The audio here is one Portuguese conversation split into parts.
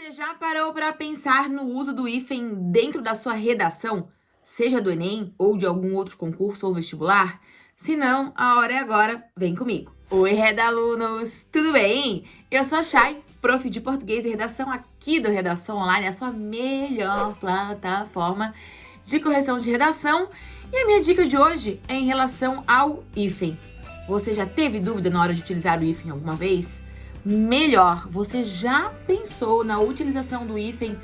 Você já parou para pensar no uso do hífen dentro da sua redação? Seja do Enem ou de algum outro concurso ou vestibular? Se não, a hora é agora, vem comigo. Oi, Redalunos! Tudo bem? Eu sou a Chay, prof de português e redação aqui do Redação Online, a sua melhor plataforma de correção de redação. E a minha dica de hoje é em relação ao hífen. Você já teve dúvida na hora de utilizar o hífen alguma vez? Melhor. Você já pensou na utilização do hífen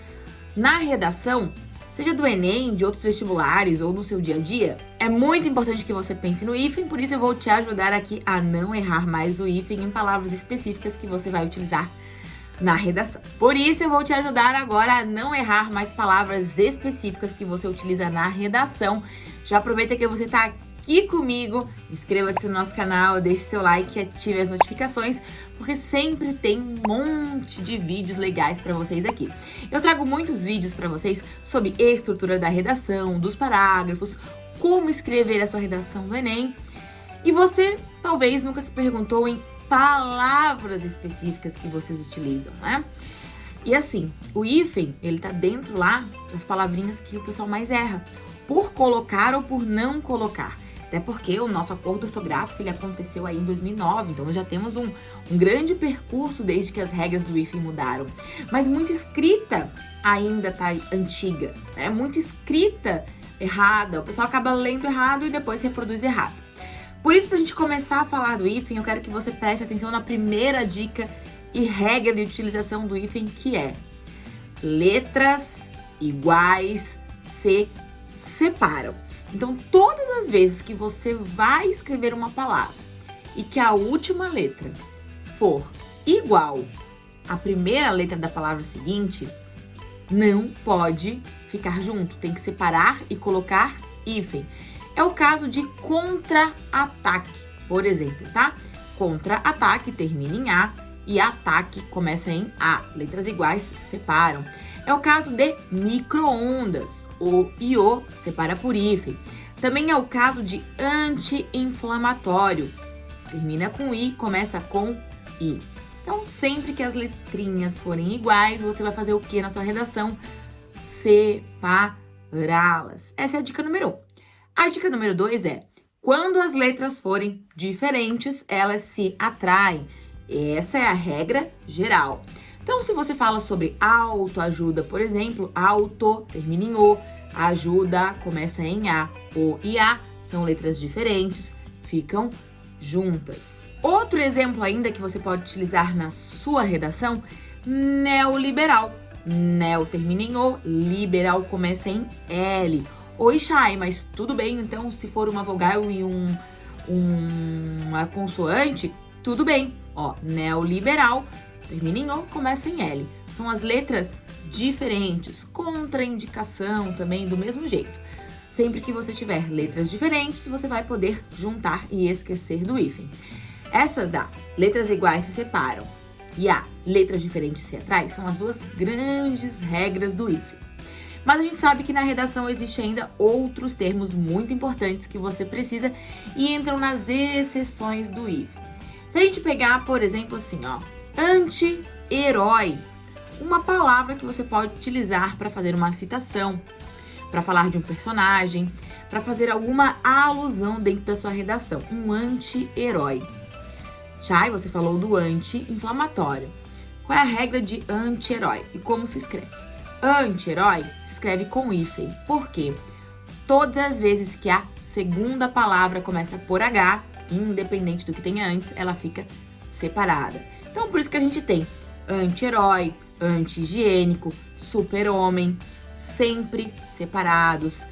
na redação? Seja do Enem, de outros vestibulares ou no seu dia a dia? É muito importante que você pense no hífen, por isso eu vou te ajudar aqui a não errar mais o hífen em palavras específicas que você vai utilizar na redação. Por isso eu vou te ajudar agora a não errar mais palavras específicas que você utiliza na redação. Já aproveita que você está aqui comigo. Inscreva-se no nosso canal, deixe seu like e ative as notificações, porque sempre tem um monte de vídeos legais para vocês aqui. Eu trago muitos vídeos para vocês sobre estrutura da redação, dos parágrafos, como escrever a sua redação do Enem. E você talvez nunca se perguntou em palavras específicas que vocês utilizam, né? E assim, o hífen, ele tá dentro lá das palavrinhas que o pessoal mais erra, por colocar ou por não colocar. Até porque o nosso acordo ortográfico ele aconteceu aí em 2009, então nós já temos um, um grande percurso desde que as regras do IFE mudaram. Mas muita escrita ainda tá antiga, né? Muita escrita errada, o pessoal acaba lendo errado e depois reproduz errado. Por isso, para a gente começar a falar do hífen, eu quero que você preste atenção na primeira dica e regra de utilização do hífen, que é letras iguais se separam. Então, todas as vezes que você vai escrever uma palavra e que a última letra for igual à primeira letra da palavra seguinte, não pode ficar junto, tem que separar e colocar hífen. É o caso de contra-ataque, por exemplo, tá? Contra-ataque termina em A e ataque começa em A. Letras iguais separam. É o caso de microondas. O IO separa por hífen. Também é o caso de anti-inflamatório. Termina com I, começa com I. Então, sempre que as letrinhas forem iguais, você vai fazer o que na sua redação? Separá-las. Essa é a dica número 1. Um. A dica número 2 é, quando as letras forem diferentes, elas se atraem. Essa é a regra geral. Então, se você fala sobre autoajuda, por exemplo, auto termina em O, ajuda começa em A. O e A são letras diferentes, ficam juntas. Outro exemplo ainda que você pode utilizar na sua redação, neoliberal. Neo termina em O, liberal começa em L. Oi, Chay, mas tudo bem, então, se for uma vogal e um, um, uma consoante, tudo bem. Ó, neoliberal termina em O, começa em L. São as letras diferentes, contraindicação também do mesmo jeito. Sempre que você tiver letras diferentes, você vai poder juntar e esquecer do hífen. Essas da letras iguais se separam e a letras diferentes se atraem são as duas grandes regras do hífen. Mas a gente sabe que na redação existe ainda outros termos muito importantes que você precisa e entram nas exceções do hífen. Se a gente pegar, por exemplo, assim, ó, anti-herói. Uma palavra que você pode utilizar para fazer uma citação, para falar de um personagem, para fazer alguma alusão dentro da sua redação. Um anti-herói. Chay, você falou do anti-inflamatório. Qual é a regra de anti-herói e como se escreve? Anti-herói se escreve com hífen. Por quê? Todas as vezes que a segunda palavra começa por H, independente do que tenha antes, ela fica separada. Então, por isso que a gente tem anti-herói, anti-higiênico, super-homem, sempre separados,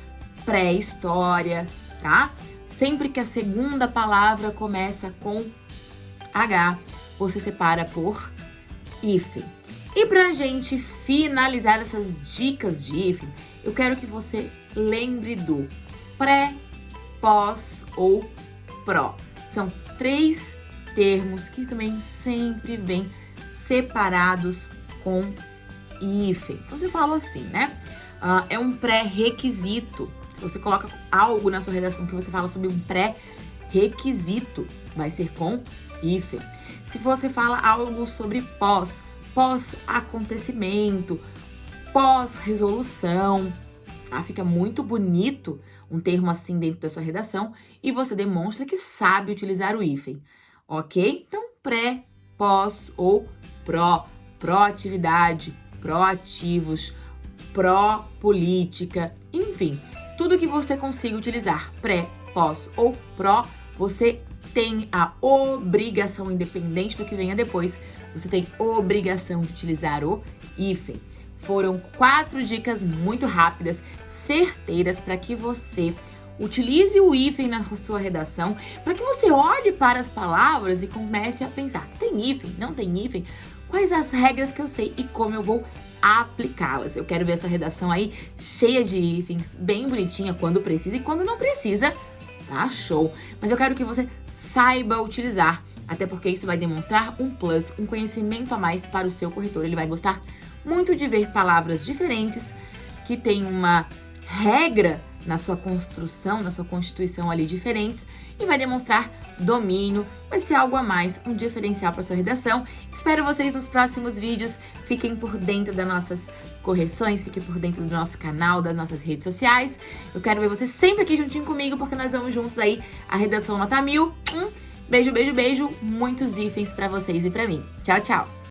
pré-história, tá? Sempre que a segunda palavra começa com H, você separa por hífen. E pra gente finalizar essas dicas de hífen, eu quero que você lembre do pré, pós ou São três termos que também sempre vêm separados com hífen. Então, você fala assim, né? Uh, é um pré-requisito. Se você coloca algo na sua redação que você fala sobre um pré-requisito, vai ser com hífen. Se você fala algo sobre pós, pós-acontecimento, pós-resolução, tá? Fica muito bonito um termo assim dentro da sua redação e você demonstra que sabe utilizar o hífen, ok? Então, pré, pós ou pró, proatividade, proativos, pró-política, enfim, tudo que você consiga utilizar pré, pós ou pró, você tem a obrigação, independente do que venha depois, você tem obrigação de utilizar o hífen. Foram quatro dicas muito rápidas, certeiras, para que você utilize o hífen na sua redação, para que você olhe para as palavras e comece a pensar, tem hífen, não tem hífen? Quais as regras que eu sei e como eu vou aplicá-las? Eu quero ver essa redação aí cheia de hífens, bem bonitinha quando precisa e quando não precisa, tá show. Mas eu quero que você saiba utilizar, até porque isso vai demonstrar um plus, um conhecimento a mais para o seu corretor. Ele vai gostar muito de ver palavras diferentes, que tem uma regra na sua construção, na sua constituição ali diferentes e vai demonstrar domínio, vai ser algo a mais, um diferencial para sua redação. Espero vocês nos próximos vídeos, fiquem por dentro das nossas correções, fiquem por dentro do nosso canal, das nossas redes sociais. Eu quero ver você sempre aqui juntinho comigo, porque nós vamos juntos aí a redação nota mil. Um beijo, beijo, beijo, muitos hífens para vocês e para mim. Tchau, tchau!